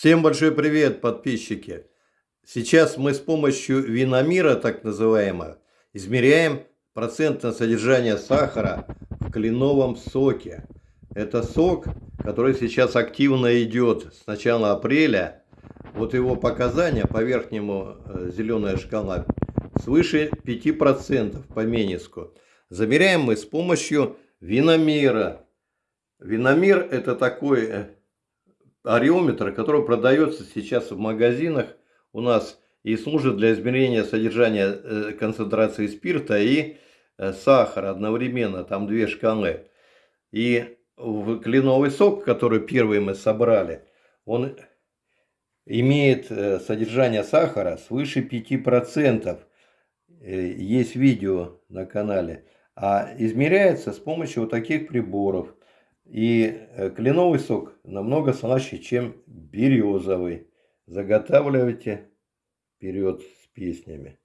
Всем большой привет, подписчики! Сейчас мы с помощью виномира, так называемого, измеряем процентное содержание сахара в кленовом соке. Это сок, который сейчас активно идет с начала апреля. Вот его показания по верхнему э, зеленая шкала свыше 5% по Мениску. Замеряем мы с помощью виномера. Виномер это такой э, ареометр, который продается сейчас в магазинах у нас и служит для измерения содержания э, концентрации спирта и э, сахара одновременно, там две шкалы. И кленовый сок, который первый мы собрали, он имеет э, содержание сахара свыше 5%. Есть видео на канале. А измеряется с помощью вот таких приборов – и э, кленовый сок намного слаще, чем березовый. Заготавливайте вперед с песнями.